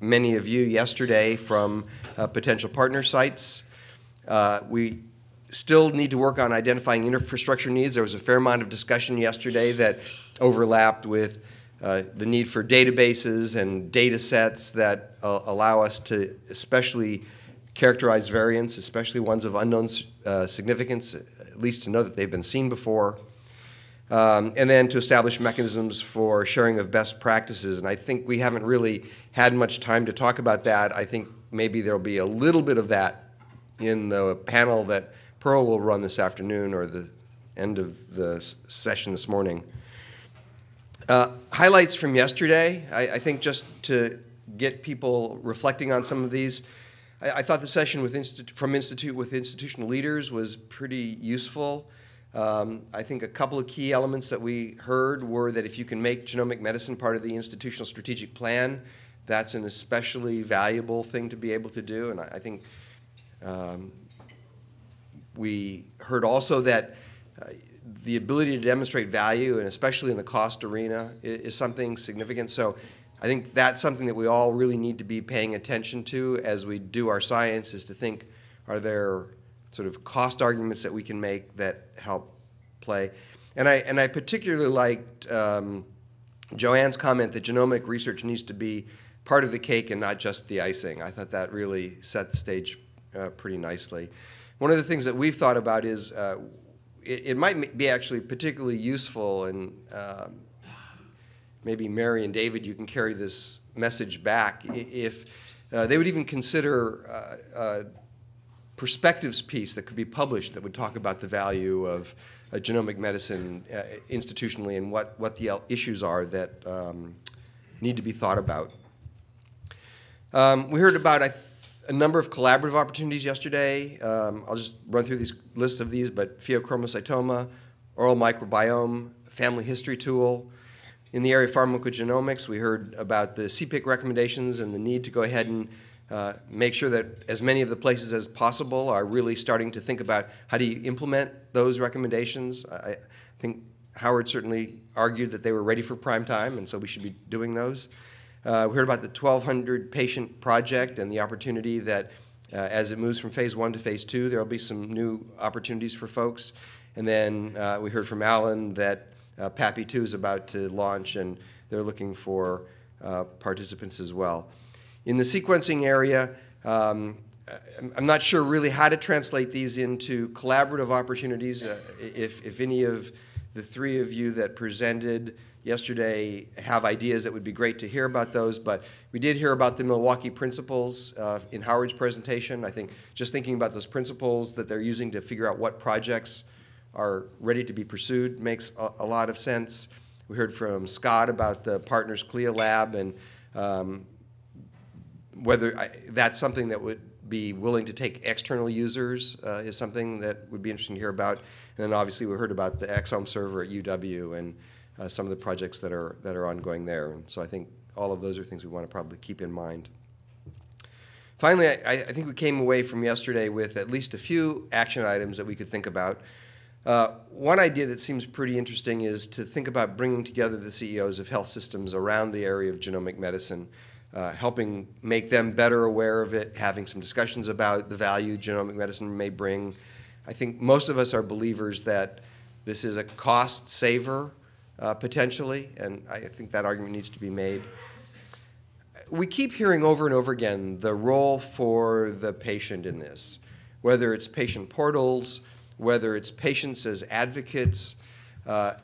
many of you yesterday from uh, potential partner sites. Uh, we still need to work on identifying infrastructure needs. There was a fair amount of discussion yesterday that overlapped with uh, the need for databases and data sets that uh, allow us to especially characterize variants, especially ones of unknown uh, significance, at least to know that they've been seen before. Um, and then to establish mechanisms for sharing of best practices. And I think we haven't really had much time to talk about that. I think maybe there'll be a little bit of that in the panel that Pearl will run this afternoon or the end of the session this morning. Uh, highlights from yesterday, I, I, think just to get people reflecting on some of these. I, I thought the session with from Institute with institutional leaders was pretty useful. Um, I think a couple of key elements that we heard were that if you can make genomic medicine part of the institutional strategic plan, that's an especially valuable thing to be able to do. And I, I think um, we heard also that uh, the ability to demonstrate value, and especially in the cost arena, is, is, something significant. So I think that's something that we all really need to be paying attention to as we do our science, is to think, are there sort of cost arguments that we can make that help play? And I, and I particularly liked um, Joanne's comment that genomic research needs to be part of the cake and not just the icing. I thought that really set the stage uh, pretty nicely. One of the things that we've thought about is uh, it, it, might be actually particularly useful, and uh, maybe Mary and David, you can carry this message back if uh, they would even consider uh, perspectives piece that could be published that would talk about the value of genomic medicine uh, institutionally and what, what the issues are that um, need to be thought about. Um, we heard about a number of collaborative opportunities yesterday. Um, I'll just run through these list of these, but pheochromocytoma, oral microbiome, family history tool. In the area of pharmacogenomics, we heard about the CPIC recommendations and the need to go ahead and uh, make sure that as many of the places as possible are really starting to think about how do you implement those recommendations. I think Howard certainly argued that they were ready for prime time, and so we should be doing those. Uh, we heard about the 1,200 patient project and the opportunity that uh, as it moves from phase one to phase two, there will be some new opportunities for folks. And then uh, we heard from Alan that uh, PAPI2 is about to launch and they're looking for uh, participants as well. In the sequencing area, um, I'm not sure really how to translate these into collaborative opportunities. Uh, if, if any of the three of you that presented yesterday have ideas that would be great to hear about those, but we did hear about the Milwaukee principles uh, in Howard's presentation. I think just thinking about those principles that they're using to figure out what projects are ready to be pursued makes a, a lot of sense. We heard from Scott about the Partners CLIA lab and um, whether I, that's something that would be willing to take external users uh, is something that would be interesting to hear about. And then obviously we heard about the exome server at UW and uh, some of the projects that are, that are ongoing there. And so I think all of those are things we want to probably keep in mind. Finally, I, I, think we came away from yesterday with at least a few action items that we could think about. Uh, one idea that seems pretty interesting is to think about bringing together the CEOs of health systems around the area of genomic medicine, uh, helping make them better aware of it, having some discussions about the value genomic medicine may bring. I think most of us are believers that this is a cost saver uh, potentially, and I think that argument needs to be made. We keep hearing over and over again the role for the patient in this, whether it's patient portals, whether it's patients as advocates uh,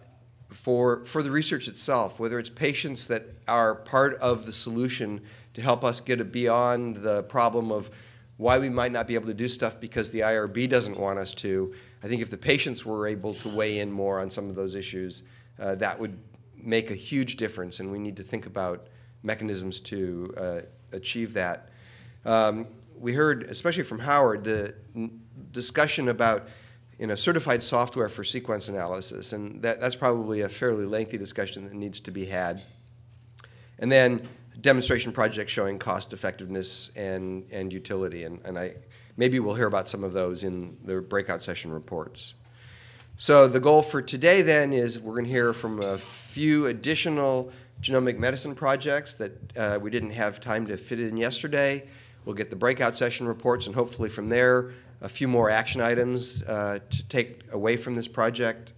for, for the research itself, whether it's patients that are part of the solution to help us get beyond the problem of why we might not be able to do stuff because the IRB doesn't want us to. I think if the patients were able to weigh in more on some of those issues, uh, that would make a huge difference, and we need to think about mechanisms to uh, achieve that. Um, we heard, especially from Howard, the discussion about you know, certified software for sequence analysis, and that, that's probably a fairly lengthy discussion that needs to be had. And then demonstration projects showing cost effectiveness and, and utility, and, and I, maybe we'll hear about some of those in the breakout session reports. So the goal for today then is we're going to hear from a few additional genomic medicine projects that uh, we didn't have time to fit in yesterday. We'll get the breakout session reports, and hopefully from there, a few more action items uh, to take away from this project.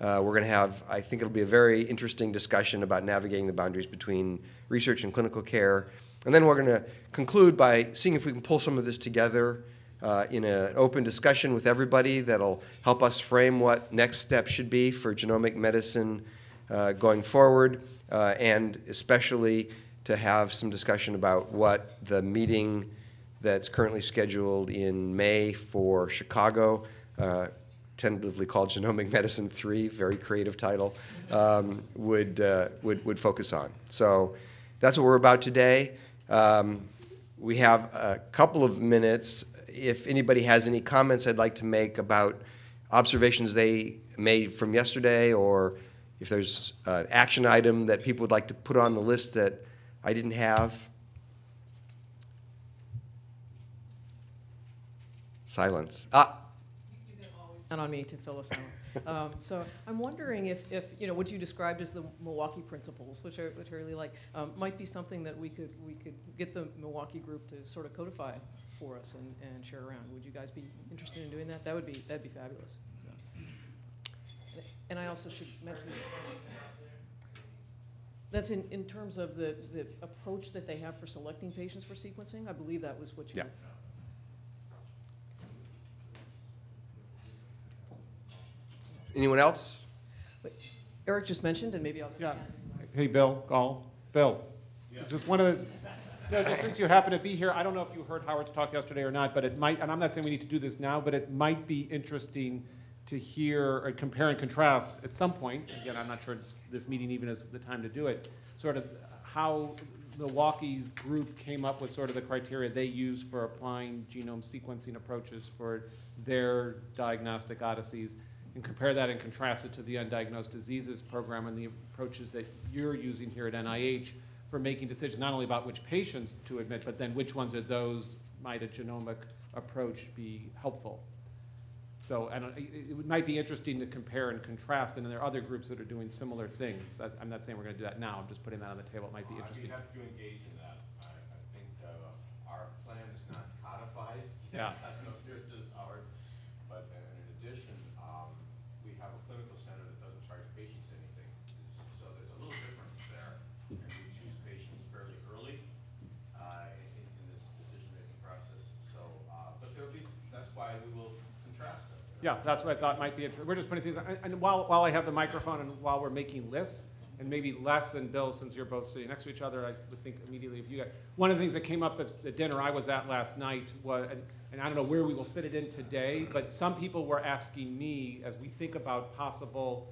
Uh, we're going to have, I think it'll be a very interesting discussion about navigating the boundaries between research and clinical care. And then we're going to conclude by seeing if we can pull some of this together uh, in an open discussion with everybody that'll help us frame what next steps should be for genomic medicine uh, going forward, uh, and especially to have some discussion about what the meeting that's currently scheduled in May for Chicago, uh, tentatively called Genomic Medicine 3, very creative title, um, would, uh, would, would focus on. So that's what we're about today. Um, we have a couple of minutes. If anybody has any comments I'd like to make about observations they made from yesterday, or if there's an action item that people would like to put on the list that I didn't have. Silence. Ah, count on me to fill us out. Um, so I'm wondering if, if, you know, what you described as the Milwaukee principles, which are, which I really like, um, might be something that we could, we could get the Milwaukee group to sort of codify for us and, and share around. Would you guys be interested in doing that? That would be, that'd be fabulous. So. And I also should mention, that's in, in terms of the, the approach that they have for selecting patients for sequencing. I believe that was what you. Yeah. anyone else? Eric just mentioned, and maybe I'll just Yeah. add. Hey, Bill, Gahl. Bill, yeah. just one of the, no, just since you happen to be here, I don't know if you heard Howard's talk yesterday or not, but it might, and I'm not saying we need to do this now, but it might be interesting to hear or compare and contrast at some point, again, I'm not sure this meeting even is the time to do it, sort of how Milwaukee's group came up with sort of the criteria they use for applying genome sequencing approaches for their diagnostic odysseys, and compare that and contrast it to the undiagnosed diseases program and the approaches that you're using here at NIH for making decisions not only about which patients to admit, but then which ones of those might a genomic approach be helpful. So I don't, it, it might be interesting to compare and contrast, and then there are other groups that are doing similar things. I- I'm not saying we're gonna do that now, I'm just putting that on the table, it might be I'd interesting. happy to engage in that. I, I think, uh, our plan is not codified. Yeah. I don't know if yours is, Howard, but uh, in addition, um, we have a clinical center that doesn't charge patients anything. So there's a little difference there. And we choose patients fairly early, uh, in, in this decision-making process. So, uh, but there'll be, that's why we will contrast them. you know? Yeah, that's what I thought might be interesting. We're just putting things, and- and while, while I have the microphone and while we're making lists, and maybe Les and Bill, since you're both sitting next to each other, I would think immediately of you guys. One of the things that came up at the dinner I was at last night was, and- and I don't know where we will fit it in today, but some people were asking me, as we think about possible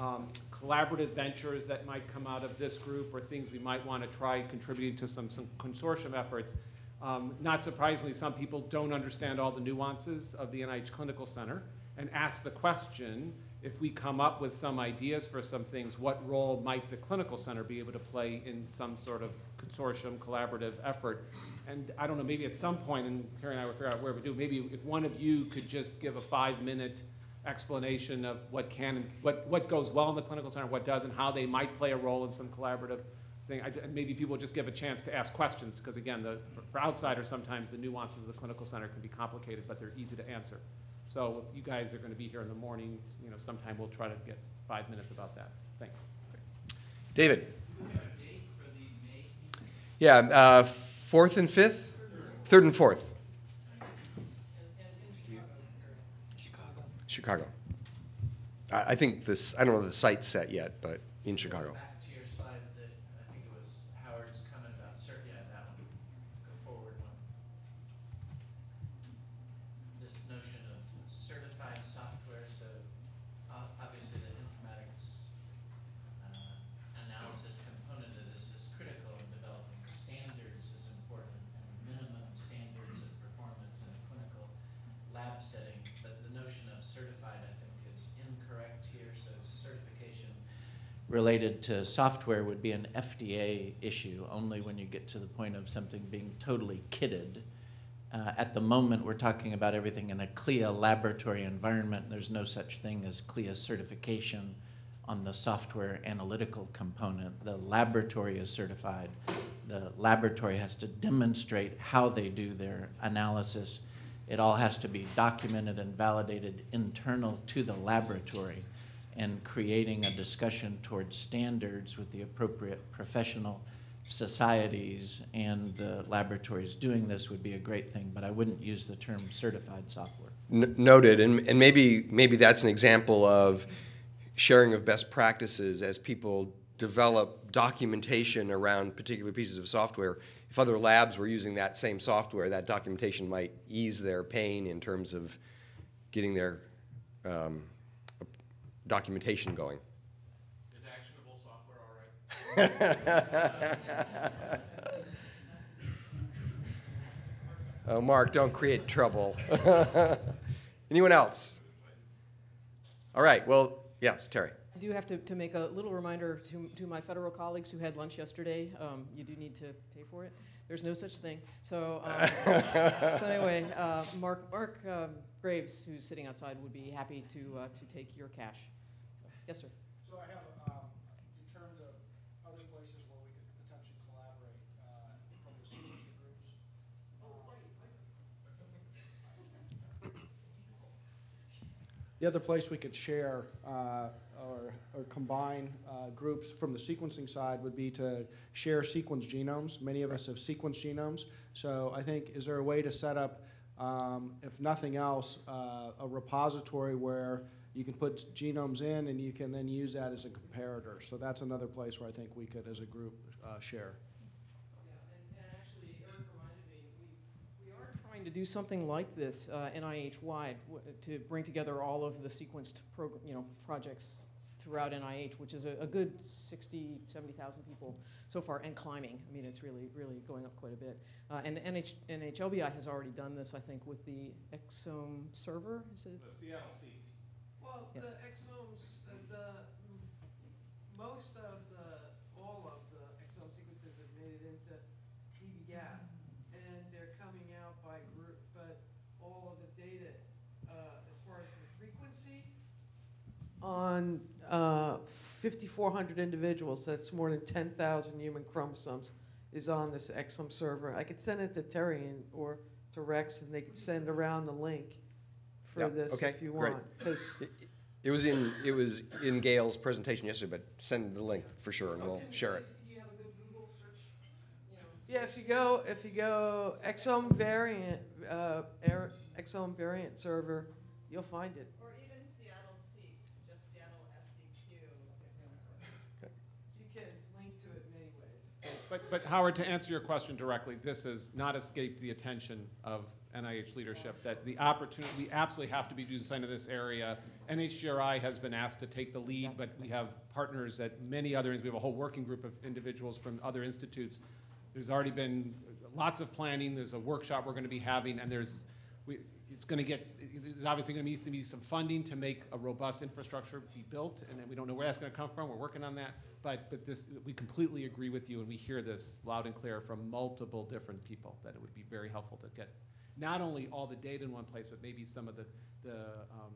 um, collaborative ventures that might come out of this group, or things we might want to try contributing to some, some consortium efforts. Um, Not surprisingly, some people don't understand all the nuances of the NIH Clinical Center and ask the question, if we come up with some ideas for some things, what role might the Clinical Center be able to play in some sort of consortium, collaborative effort? And I don't know, maybe at some point, and Carrie and I will figure out where we do, maybe if one of you could just give a five-minute explanation of what can, and what, what goes well in the Clinical Center, what doesn't, how they might play a role in some collaborative thing. I- maybe people just give a chance to ask questions, because again, the, for outsiders, sometimes the nuances of the clinical center can be complicated, but they're easy to answer. So if you guys are gonna be here in the morning, you know, sometime we'll try to get five minutes about that. Thanks. David? Yeah, uh, fourth and fifth? Third and fourth? Chicago. I, I think this, I don't know the site's set yet, but in Chicago. Back to your slide that, I think it was Howard's comment about cert, yeah, that one, go forward one. This notion of certified software, so uh, obviously the informatics uh, analysis component of this is critical in developing standards is important and minimum standards of performance in a clinical lab setting. But the notion of certified, I think, is incorrect here, so certification related to software would be an FDA issue, only when you get to the point of something being totally kitted. Uh, at the moment, we're talking about everything in a CLIA laboratory environment. There's no such thing as CLIA certification on the software analytical component. The laboratory is certified. The laboratory has to demonstrate how they do their analysis. It all has to be documented and validated internal to the laboratory and creating a discussion towards standards with the appropriate professional societies and the laboratories doing this would be a great thing, but I wouldn't use the term certified software. N- Noted, and, and maybe, maybe that's an example of sharing of best practices as people develop documentation around particular pieces of software. If other labs were using that same software, that documentation might ease their pain in terms of getting their um, documentation going. Is actionable software all right? Oh, Mark, don't create trouble. Anyone else? All right, well, yes, Terry. I do have to, to make a little reminder to, to my federal colleagues who had lunch yesterday. Um, you do need to pay for it. There's no such thing. So, um, so anyway, uh, Mark, Mark um, Graves, who's sitting outside, would be happy to, uh, to take your cash. So, yes, sir. So I have, um, in terms of other places where we could potentially collaborate, uh, from the sequencing groups. The other place we could share, uh, or, or combine, uh, groups from the sequencing side would be to share sequence genomes. Many of us have sequenced genomes. So I think, is there a way to set up, um, if nothing else, uh, a repository where you can put genomes in and you can then use that as a comparator. So that's another place where I think we could, as a group, uh, share. Yeah, and, and actually, Eric reminded me, we, we are trying to do something like this uh, NIH-wide to bring together all of the sequenced program, you know, projects throughout NIH, which is a, a good 60, 70,000 people so far and climbing. I mean, it's really, really going up quite a bit. Uh, and NH, NHLBI has already done this, I think, with the exome server. Is it? The Seattle Seed. Well, Yeah. the exomes, uh, the, most of the, all of the exome sequences have made it into dbGaP, and they're coming out by group, but all of the data, uh, as far as the frequency, on, uh, fifty-four hundred individuals, that's more than ten thousand human chromosomes, is on this exome server. I could send it to Terry and, or to Rex, and they could send around the link Yeah, for this okay, if you great. want, 'cause It- It was in, it was in Gail's presentation yesterday, but send the link for sure and we'll share it. Do you have a good Google search? You know, Yeah, if you go, if you go exome variant, uh, er- exome variant server, you'll find it. Or even Seattle Seek, just Seattle SEQ. You can link to it in many ways. But, but Howard, to answer your question directly, this has not escaped the attention of NIH leadership, that the opportunity, we absolutely have to be doing something in this area. NHGRI has been asked to take the lead, but we have partners at many other, we have a whole working group of individuals from other institutes. There's already been lots of planning, there's a workshop we're gonna be having, and there's, we, it's gonna get, there's obviously gonna need to be some funding to make a robust infrastructure be built, and we don't know where that's gonna come from, we're working on that. But, but this, we completely agree with you, and we hear this loud and clear from multiple different people, that it would be very helpful to get not only all the data in one place, but maybe some of the, the um,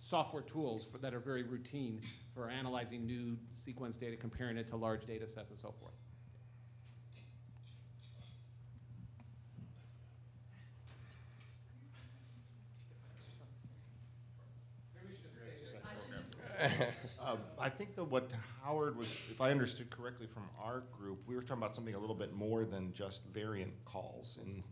software tools for, that are very routine for analyzing new sequence data, comparing it to large data sets and so forth. Um, I think that what Howard was, if I understood correctly from our group, we were talking about something a little bit more than just variant calls in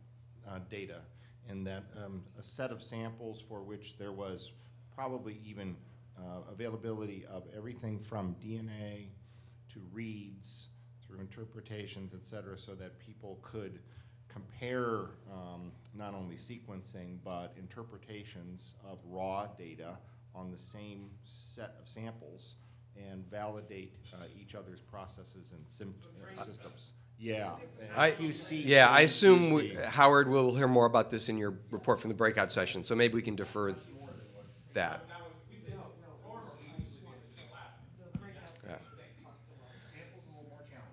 uh, data. And that um, a set of samples for which there was probably even uh, availability of everything from DNA to reads through interpretations, et cetera, so that people could compare um, not only sequencing but interpretations of raw data on the same set of samples and validate uh, each other's processes and uh, systems. Yeah. I, QC yeah, I assume, we- Howard, we'll hear more about this in your report from the breakout session, so maybe we can defer that. Yeah.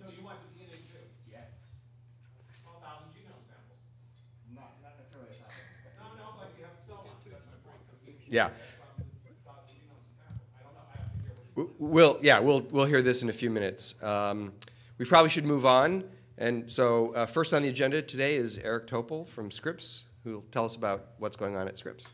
No, you the DNA too? Yes. Twelve thousand genome samples. Not, not necessarily a thousand. No, no, but have still, that's my point. 'cause we- Yeah. Thousand genome sample. I don't know, I have to hear what W- We'll, yeah, we'll, we'll hear this in a few minutes. Um, We probably should move on. And so uh, first on the agenda today is Eric Topol from Scripps, who will tell us about what's going on at Scripps.